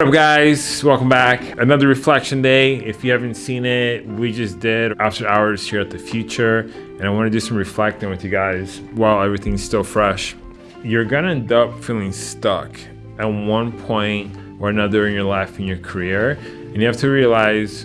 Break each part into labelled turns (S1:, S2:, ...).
S1: What up guys? Welcome back. Another reflection day. If you haven't seen it we just did after hours here at the Futur and i want to do some reflecting with you guys while everything's still fresh. You're gonna end up feeling stuck at one point or another in your life in your career and you have to realize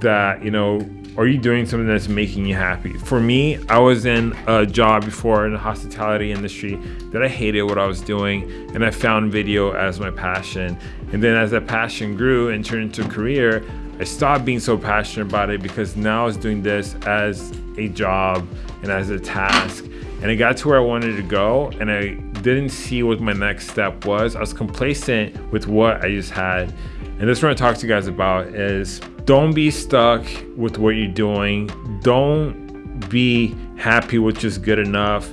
S1: that you know are you doing something that's making you happy? For me, I was in a job before in the hospitality industry that I hated what I was doing and I found video as my passion. And then as that passion grew and turned into a career, I stopped being so passionate about it because now I was doing this as a job and as a task. And I got to where I wanted to go and I didn't see what my next step was. I was complacent with what I just had. And this is what I talk to you guys about is don't be stuck with what you're doing. Don't be happy with just good enough.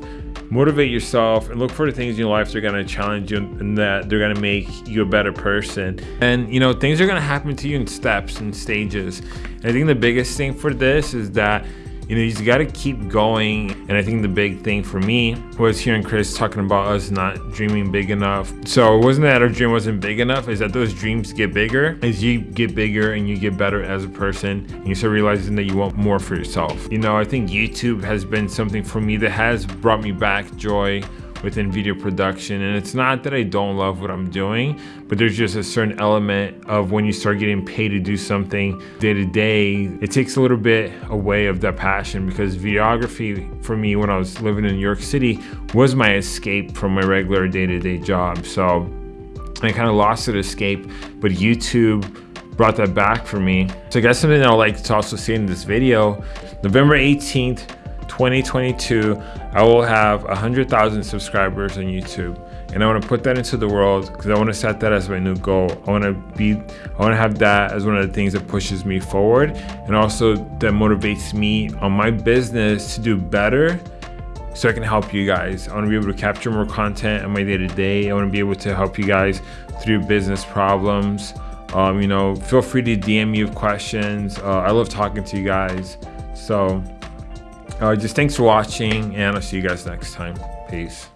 S1: Motivate yourself and look for the things in your life that are gonna challenge you and that they're gonna make you a better person. And you know, things are gonna happen to you in steps and stages. And I think the biggest thing for this is that you know, you got to keep going. And I think the big thing for me was hearing Chris talking about us not dreaming big enough. So it wasn't that our dream wasn't big enough, is that those dreams get bigger as you get bigger and you get better as a person and you start realizing that you want more for yourself. You know, I think YouTube has been something for me that has brought me back joy within video production. And it's not that I don't love what I'm doing, but there's just a certain element of when you start getting paid to do something day to day, it takes a little bit away of that passion because videography for me when I was living in New York City was my escape from my regular day to day job. So I kind of lost that escape, but YouTube brought that back for me. So I guess something that I'd like to also see in this video, November 18th, 2022, I will have 100,000 subscribers on YouTube. And I want to put that into the world because I want to set that as my new goal. I want to be, I want to have that as one of the things that pushes me forward and also that motivates me on my business to do better so I can help you guys. I want to be able to capture more content on my day to day. I want to be able to help you guys through business problems. Um, you know, feel free to DM me with questions. Uh, I love talking to you guys. So uh, just thanks for watching and I'll see you guys next time. Peace.